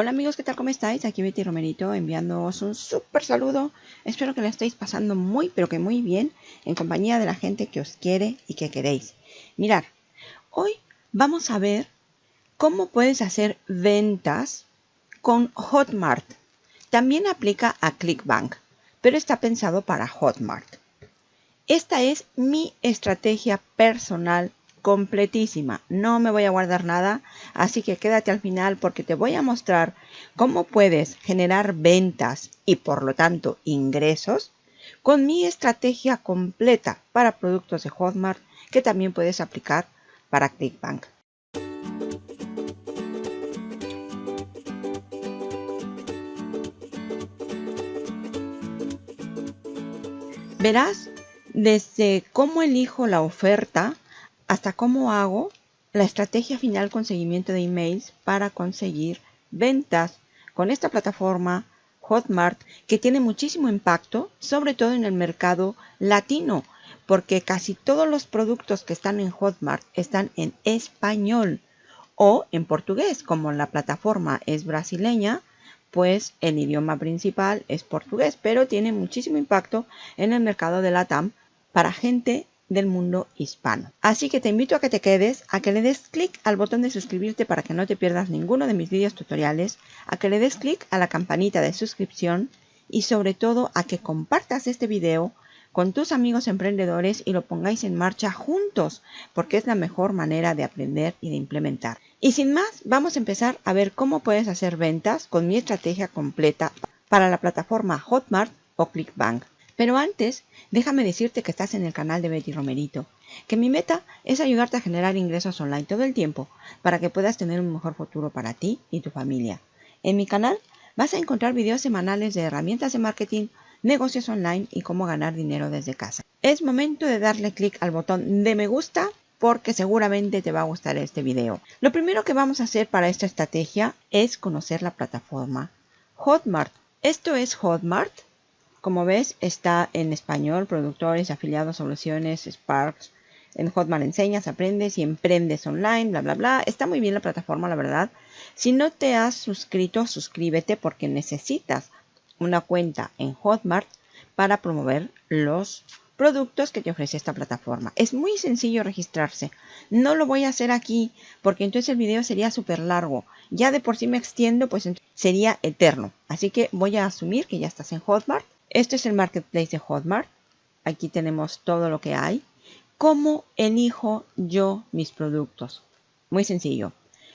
Hola amigos, ¿qué tal? ¿Cómo estáis? Aquí Betty Romerito enviándoos un súper saludo. Espero que lo estéis pasando muy, pero que muy bien en compañía de la gente que os quiere y que queréis. Mirad, hoy vamos a ver cómo puedes hacer ventas con Hotmart. También aplica a ClickBank, pero está pensado para Hotmart. Esta es mi estrategia personal completísima. No me voy a guardar nada, así que quédate al final porque te voy a mostrar cómo puedes generar ventas y por lo tanto ingresos con mi estrategia completa para productos de Hotmart que también puedes aplicar para ClickBank. Verás desde cómo elijo la oferta hasta cómo hago la estrategia final con seguimiento de emails para conseguir ventas con esta plataforma Hotmart que tiene muchísimo impacto, sobre todo en el mercado latino, porque casi todos los productos que están en Hotmart están en español o en portugués, como la plataforma es brasileña, pues el idioma principal es portugués, pero tiene muchísimo impacto en el mercado de LATAM para gente del mundo hispano. Así que te invito a que te quedes, a que le des clic al botón de suscribirte para que no te pierdas ninguno de mis vídeos tutoriales, a que le des clic a la campanita de suscripción y sobre todo a que compartas este video con tus amigos emprendedores y lo pongáis en marcha juntos, porque es la mejor manera de aprender y de implementar. Y sin más, vamos a empezar a ver cómo puedes hacer ventas con mi estrategia completa para la plataforma Hotmart o ClickBank. Pero antes, déjame decirte que estás en el canal de Betty Romerito, que mi meta es ayudarte a generar ingresos online todo el tiempo para que puedas tener un mejor futuro para ti y tu familia. En mi canal vas a encontrar videos semanales de herramientas de marketing, negocios online y cómo ganar dinero desde casa. Es momento de darle clic al botón de me gusta porque seguramente te va a gustar este video. Lo primero que vamos a hacer para esta estrategia es conocer la plataforma Hotmart. Esto es Hotmart como ves, está en español, productores, afiliados, soluciones, Sparks. En Hotmart enseñas, aprendes y emprendes online, bla, bla, bla. Está muy bien la plataforma, la verdad. Si no te has suscrito, suscríbete porque necesitas una cuenta en Hotmart para promover los productos que te ofrece esta plataforma. Es muy sencillo registrarse. No lo voy a hacer aquí porque entonces el video sería súper largo. Ya de por sí me extiendo, pues sería eterno. Así que voy a asumir que ya estás en Hotmart este es el marketplace de Hotmart. Aquí tenemos todo lo que hay. ¿Cómo elijo yo mis productos? Muy sencillo.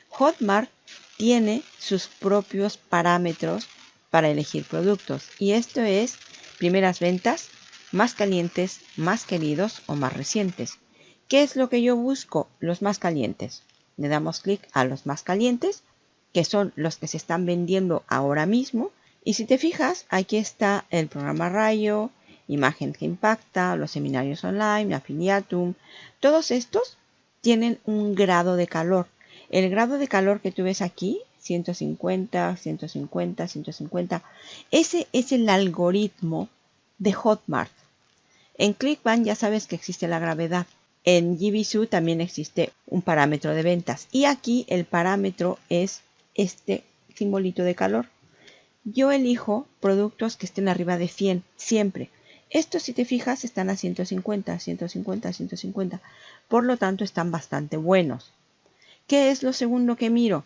Hotmart tiene sus propios parámetros para elegir productos. Y esto es primeras ventas, más calientes, más queridos o más recientes. ¿Qué es lo que yo busco? Los más calientes. Le damos clic a los más calientes, que son los que se están vendiendo ahora mismo y si te fijas, aquí está el programa Rayo, Imagen que Impacta, los seminarios online, Affiliatum. Todos estos tienen un grado de calor. El grado de calor que tú ves aquí, 150, 150, 150, ese es el algoritmo de Hotmart. En ClickBank ya sabes que existe la gravedad. En GBSU también existe un parámetro de ventas. Y aquí el parámetro es este simbolito de calor. Yo elijo productos que estén arriba de 100, siempre. Estos, si te fijas, están a 150, 150, 150. Por lo tanto, están bastante buenos. ¿Qué es lo segundo que miro?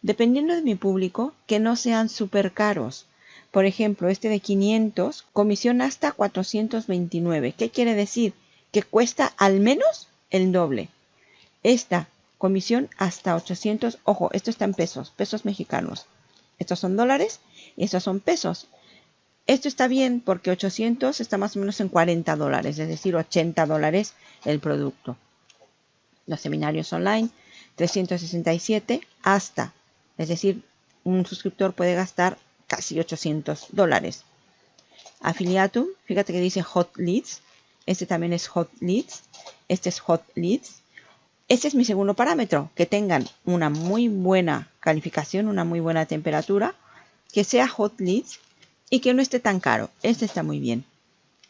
Dependiendo de mi público, que no sean súper caros. Por ejemplo, este de 500, comisión hasta 429. ¿Qué quiere decir? Que cuesta al menos el doble. Esta, comisión hasta 800. Ojo, esto está en pesos, pesos mexicanos. Estos son dólares estos son pesos. Esto está bien porque 800 está más o menos en 40 dólares, es decir, 80 dólares el producto. Los seminarios online, 367 hasta, es decir, un suscriptor puede gastar casi 800 dólares. Affiliatum, fíjate que dice Hot Leads. Este también es Hot Leads. Este es Hot Leads. Este es mi segundo parámetro, que tengan una muy buena calificación, una muy buena temperatura que sea hot leads y que no esté tan caro. Este está muy bien.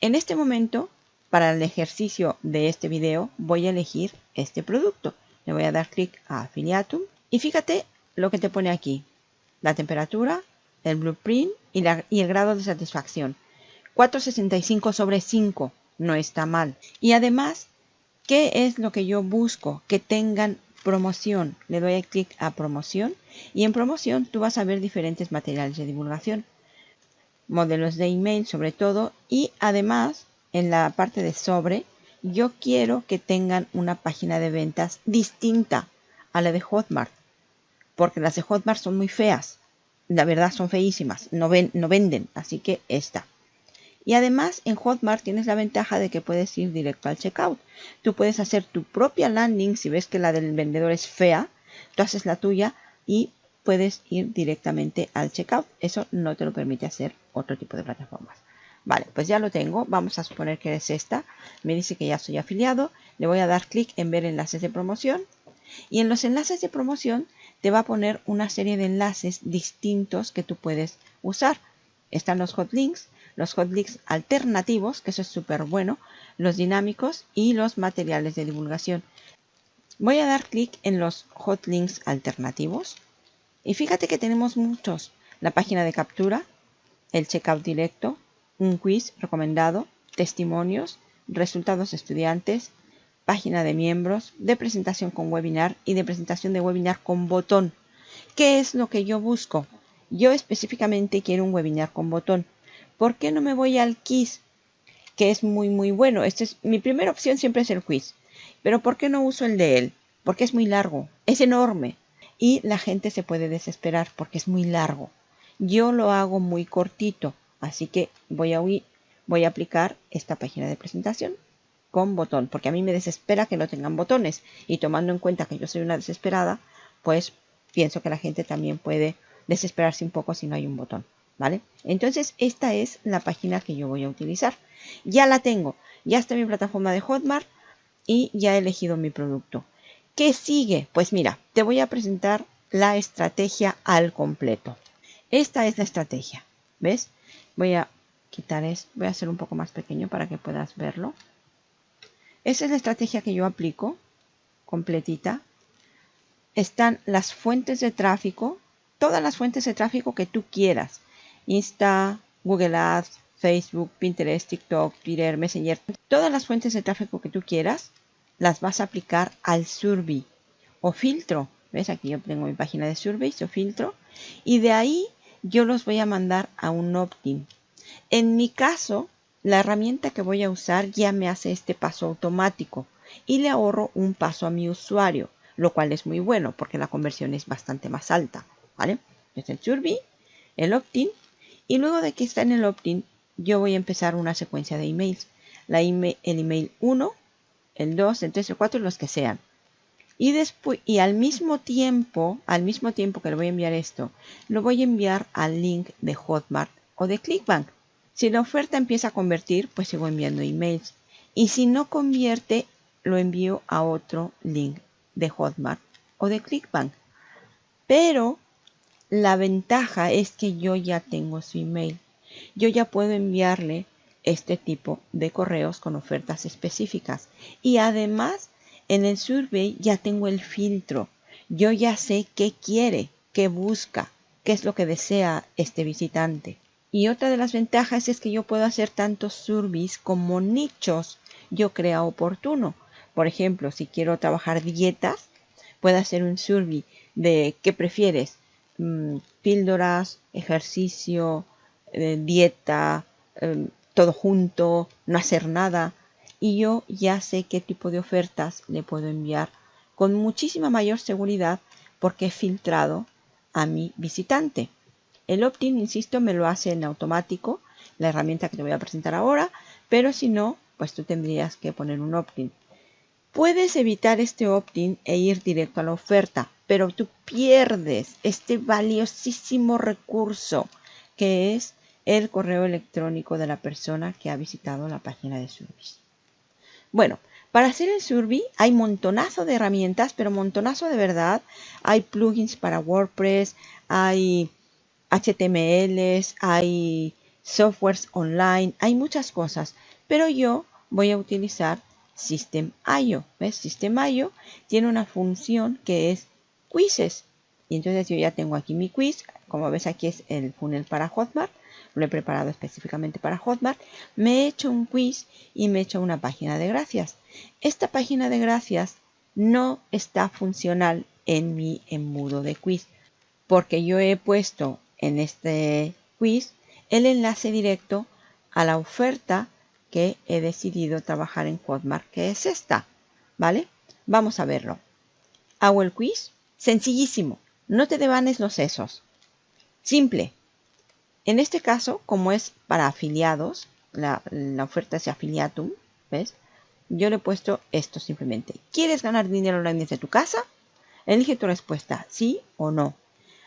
En este momento, para el ejercicio de este video, voy a elegir este producto. Le voy a dar clic a Affiliatum y fíjate lo que te pone aquí. la temperatura, el blueprint y, y el grado de satisfacción. 465 sobre 5 no está mal. Y además, ¿qué es lo que yo busco? Que tengan promoción. Le doy clic a promoción y en promoción tú vas a ver diferentes materiales de divulgación. Modelos de email sobre todo y además en la parte de sobre yo quiero que tengan una página de ventas distinta a la de Hotmart. Porque las de Hotmart son muy feas. La verdad son feísimas. No, ven, no venden. Así que esta. Y además en Hotmart tienes la ventaja de que puedes ir directo al checkout. Tú puedes hacer tu propia landing si ves que la del vendedor es fea. Tú haces la tuya y puedes ir directamente al checkout. Eso no te lo permite hacer otro tipo de plataformas. Vale, pues ya lo tengo. Vamos a suponer que es esta. Me dice que ya soy afiliado. Le voy a dar clic en ver enlaces de promoción. Y en los enlaces de promoción te va a poner una serie de enlaces distintos que tú puedes usar. Están los hotlinks, los hotlinks alternativos, que eso es súper bueno, los dinámicos y los materiales de divulgación. Voy a dar clic en los hotlinks alternativos. Y fíjate que tenemos muchos. La página de captura, el checkout directo, un quiz recomendado, testimonios, resultados estudiantes, página de miembros, de presentación con webinar y de presentación de webinar con botón. ¿Qué es lo que yo busco? Yo específicamente quiero un webinar con botón. ¿Por qué no me voy al quiz? Que es muy muy bueno. Este es, mi primera opción siempre es el quiz. Pero ¿por qué no uso el de él? Porque es muy largo, es enorme. Y la gente se puede desesperar porque es muy largo. Yo lo hago muy cortito. Así que voy a, voy a aplicar esta página de presentación con botón, porque a mí me desespera que no tengan botones. Y tomando en cuenta que yo soy una desesperada, pues pienso que la gente también puede desesperarse un poco si no hay un botón. ¿Vale? Entonces esta es la página que yo voy a utilizar. Ya la tengo, ya está mi plataforma de Hotmart y ya he elegido mi producto. ¿Qué sigue? Pues mira, te voy a presentar la estrategia al completo. Esta es la estrategia, ¿ves? Voy a quitar esto, voy a hacer un poco más pequeño para que puedas verlo. Esa es la estrategia que yo aplico, completita. Están las fuentes de tráfico, todas las fuentes de tráfico que tú quieras. Insta, Google Ads, Facebook, Pinterest, TikTok, Twitter, Messenger. Todas las fuentes de tráfico que tú quieras las vas a aplicar al survey o filtro. ¿Ves? Aquí yo tengo mi página de surveys o filtro. Y de ahí yo los voy a mandar a un opt-in. En mi caso, la herramienta que voy a usar ya me hace este paso automático y le ahorro un paso a mi usuario, lo cual es muy bueno porque la conversión es bastante más alta. ¿vale? Es el survey, el opt-in y luego de que está en el opt-in yo voy a empezar una secuencia de emails. La email, el email 1, el 2, el 3, el 4, los que sean. Y después, y al mismo tiempo, al mismo tiempo que le voy a enviar esto, lo voy a enviar al link de Hotmart o de Clickbank. Si la oferta empieza a convertir, pues sigo enviando emails. Y si no convierte, lo envío a otro link de Hotmart o de Clickbank. Pero la ventaja es que yo ya tengo su email. Yo ya puedo enviarle este tipo de correos con ofertas específicas. Y además en el survey ya tengo el filtro. Yo ya sé qué quiere, qué busca, qué es lo que desea este visitante. Y otra de las ventajas es que yo puedo hacer tantos surveys como nichos yo crea oportuno. Por ejemplo, si quiero trabajar dietas, puedo hacer un survey de qué prefieres, mm, píldoras, ejercicio, eh, dieta, em, todo junto, no hacer nada y yo ya sé qué tipo de ofertas le puedo enviar con muchísima mayor seguridad porque he filtrado a mi visitante. El opt-in, insisto, me lo hace en automático, la herramienta que te voy a presentar ahora, pero si no, pues tú tendrías que poner un opt-in. Puedes evitar este opt-in e ir directo a la oferta, pero tú pierdes este valiosísimo recurso que es el correo electrónico de la persona que ha visitado la página de servicio. Bueno, para hacer el survey hay montonazo de herramientas, pero montonazo de verdad. Hay plugins para WordPress, hay HTMLs, hay softwares online, hay muchas cosas. Pero yo voy a utilizar System.io. ¿Ves? System.io tiene una función que es quizzes. Y entonces yo ya tengo aquí mi quiz. Como ves aquí es el funnel para Hotmart. Lo he preparado específicamente para Hotmart. Me he hecho un quiz y me he hecho una página de gracias. Esta página de gracias no está funcional en mi embudo de quiz. Porque yo he puesto en este quiz el enlace directo a la oferta que he decidido trabajar en Hotmart, que es esta. ¿Vale? Vamos a verlo. Hago el quiz. Sencillísimo. No te devanes los sesos. Simple. En este caso, como es para afiliados, la, oferta es afiliatum, ¿ves? Yo le he puesto esto simplemente. ¿Quieres ganar dinero online desde tu casa? Elige tu respuesta, sí o no.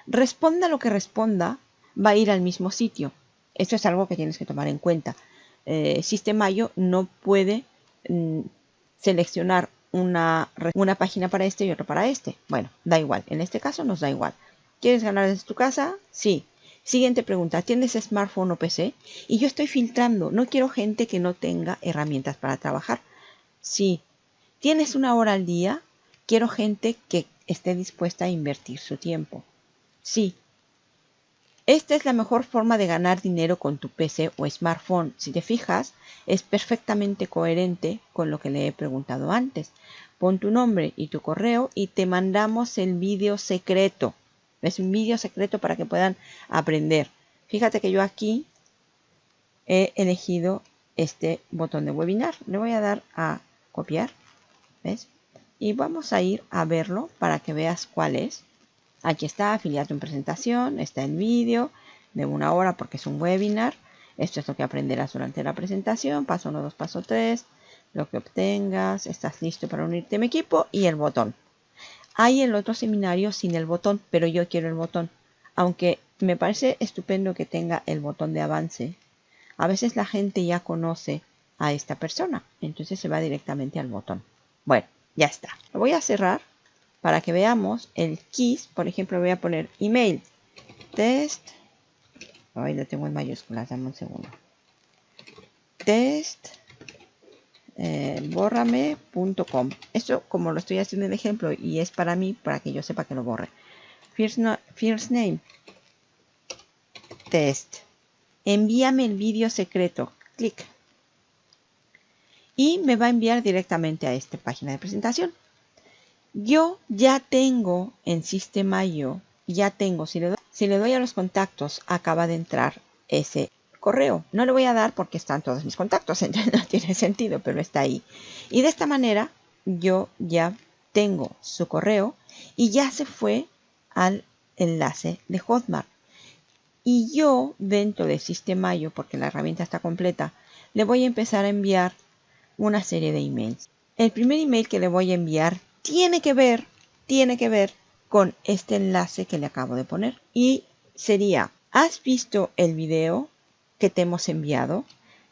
Responda lo que responda, va a ir al mismo sitio. Esto es algo que tienes que tomar en cuenta. Eh, Sistemayo no puede mm, seleccionar una, una página para este y otra para este. Bueno, da igual. En este caso nos da igual. ¿Quieres ganar desde tu casa? Sí. Siguiente pregunta, ¿tienes smartphone o PC? Y yo estoy filtrando, no quiero gente que no tenga herramientas para trabajar. Sí. ¿Tienes una hora al día? Quiero gente que esté dispuesta a invertir su tiempo. Sí. Esta es la mejor forma de ganar dinero con tu PC o smartphone. Si te fijas, es perfectamente coherente con lo que le he preguntado antes. Pon tu nombre y tu correo y te mandamos el vídeo secreto. Es un vídeo secreto para que puedan aprender. Fíjate que yo aquí he elegido este botón de webinar. Le voy a dar a copiar. ¿Ves? Y vamos a ir a verlo para que veas cuál es. Aquí está, afiliado en presentación, está el vídeo de una hora porque es un webinar. Esto es lo que aprenderás durante la presentación. Paso 1, 2, paso 3. Lo que obtengas. Estás listo para unirte a mi equipo. Y el botón. Hay el otro seminario sin el botón, pero yo quiero el botón. Aunque me parece estupendo que tenga el botón de avance. A veces la gente ya conoce a esta persona. Entonces se va directamente al botón. Bueno, ya está. Lo voy a cerrar para que veamos el keys. Por ejemplo, voy a poner email test. Ahí lo tengo en mayúsculas, dame un segundo. Test eh, borrame.com. Esto como lo estoy haciendo en ejemplo y es para mí, para que yo sepa que lo borre. First, first name. Test. Envíame el vídeo secreto. Clic. Y me va a enviar directamente a esta página de presentación. Yo ya tengo en Sistema ya tengo, si le, doy, a los contactos, acaba de entrar ese correo. No le voy a dar porque están todos mis contactos, entonces no tiene sentido, pero está ahí. Y de esta manera yo ya tengo su correo y ya se fue al enlace de Hotmart. Y yo dentro de Sistema porque la herramienta está completa, le voy a empezar a enviar una serie de emails. El primer email que le voy a enviar tiene que ver, tiene que ver con este enlace que le acabo de poner. Y sería, ¿has visto el video que te hemos enviado?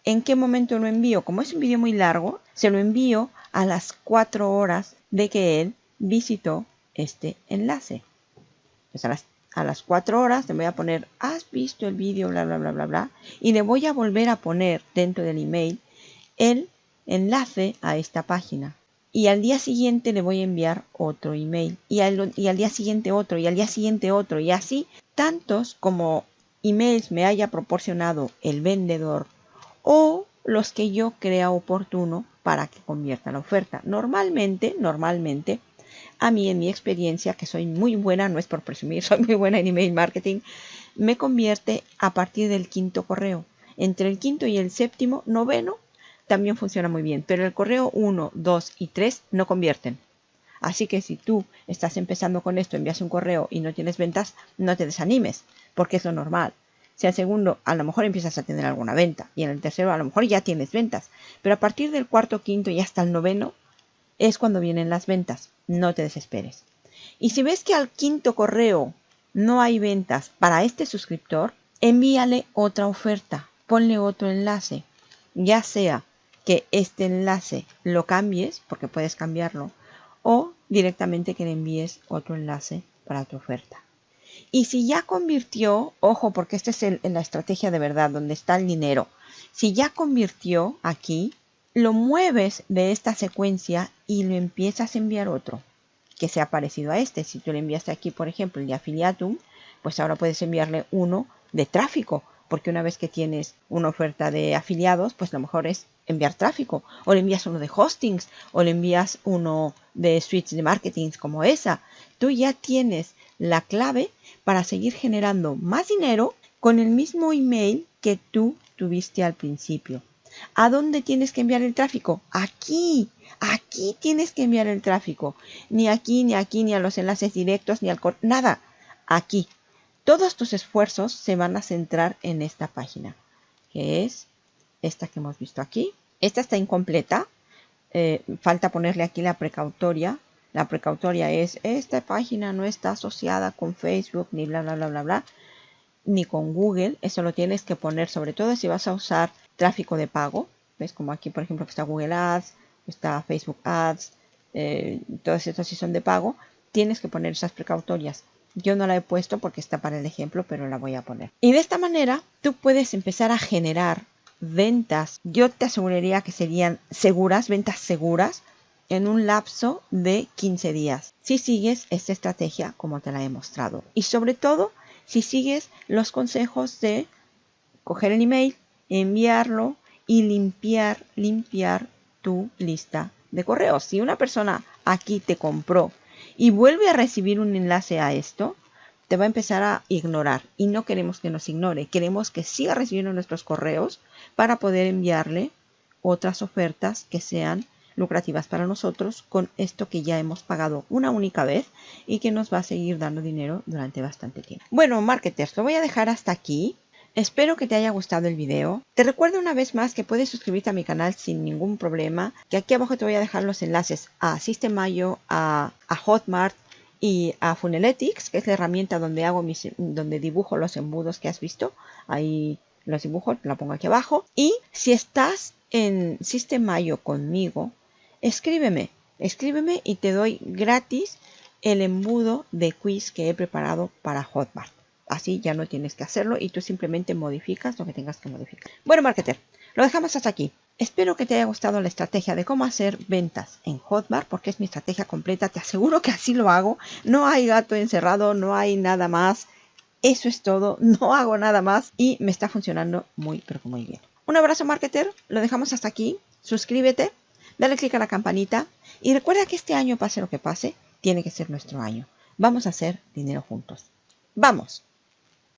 ¿En qué momento lo envío? Como es un video muy largo, se lo envío a las 4 horas de que él visitó este enlace. Pues a las, a las 4 horas le voy a poner, ¿has visto el video? Bla, bla, bla, bla, bla. Y le voy a volver a poner dentro del email el enlace a esta página y al día siguiente le voy a enviar otro email y al, y al, día siguiente otro y al día siguiente otro y así tantos como emails me haya proporcionado el vendedor o los que yo crea oportuno para que convierta la oferta. Normalmente, normalmente, a mí en mi experiencia, que soy muy buena, no es por presumir, soy muy buena en email marketing, me convierte a partir del quinto correo. Entre el quinto y el séptimo, noveno, también funciona muy bien, pero el correo 1, 2 y 3 no convierten. Así que si tú estás empezando con esto, envías un correo y no tienes ventas, no te desanimes, porque es lo normal. Si al segundo a lo mejor empiezas a tener alguna venta y en el tercero a lo mejor ya tienes ventas, pero a partir del cuarto, quinto y hasta el noveno es cuando vienen las ventas. No te desesperes. Y si ves que al quinto correo no hay ventas para este suscriptor, envíale otra oferta, ponle otro enlace, ya sea que este enlace lo cambies, porque puedes cambiarlo, o directamente que le envíes otro enlace para tu oferta. Y si ya convirtió, ojo, porque esta es la estrategia de verdad, donde está el dinero. Si ya convirtió aquí, lo mueves de esta secuencia y lo empiezas a enviar otro. que sea parecido a este. Si tú le enviaste aquí, por ejemplo, el de Affiliatum, pues ahora puedes enviarle uno de tráfico, porque una vez que tienes una oferta de afiliados, pues lo mejor es enviar tráfico, o le envías uno de hostings, o le envías uno de suites de marketing como esa. Tú ya tienes la clave para seguir generando más dinero con el mismo email que tú tuviste al principio. ¿A dónde tienes que enviar el tráfico? Aquí, aquí tienes que enviar el tráfico. Ni aquí, ni aquí, ni a los enlaces directos, ni al nada. Aquí. Todos tus esfuerzos se van a centrar en esta página, que es esta que hemos visto aquí. Esta está incompleta. Eh, falta ponerle aquí la precautoria. La precautoria es, esta página no está asociada con Facebook, ni bla, bla, bla, bla, bla, ni con Google. Eso lo tienes que poner, sobre todo si vas a usar tráfico de pago. ¿Ves? Como aquí, por ejemplo, está Google Ads, está Facebook Ads, eh, todas estas sí son de pago. Tienes que poner esas precautorias. Yo no la he puesto porque está para el ejemplo, pero la voy a poner. Y de esta manera tú puedes empezar a generar ventas. Yo te aseguraría que serían seguras, ventas seguras, en un lapso de 15 días. Si sigues esta estrategia como te la he mostrado. Y sobre todo, si sigues los consejos de coger el email, enviarlo y limpiar, limpiar tu lista de correos. Si una persona aquí te compró y vuelve a recibir un enlace a esto, te va a empezar a ignorar y no queremos que nos ignore, queremos que siga recibiendo nuestros correos para poder enviarle otras ofertas que sean lucrativas para nosotros con esto que ya hemos pagado una única vez y que nos va a seguir dando dinero durante bastante tiempo. Bueno, marketers, lo voy a dejar hasta aquí. Espero que te haya gustado el video. Te recuerdo una vez más que puedes suscribirte a mi canal sin ningún problema. Que aquí abajo te voy a dejar los enlaces a Systemayo, a, a Hotmart y a Funeletics, que es la herramienta donde hago mis, donde dibujo los embudos que has visto. Ahí los dibujo, la pongo aquí abajo. Y si estás en Systemayo conmigo, escríbeme, escríbeme y te doy gratis el embudo de quiz que he preparado para Hotmart. Así ya no tienes que hacerlo y tú simplemente modificas lo que tengas que modificar. Bueno, marketer, lo dejamos hasta aquí. Espero que te haya gustado la estrategia de cómo hacer ventas en Hotmart, porque es mi estrategia completa. Te aseguro que así lo hago. No hay gato encerrado, no hay nada más. Eso es todo, no hago nada más y me está funcionando muy, pero muy bien. Un abrazo, marketer. Lo dejamos hasta aquí. Suscríbete, dale click a la campanita y recuerda que este año, pase lo que pase, tiene que ser nuestro año. Vamos a hacer dinero juntos. ¡Vamos!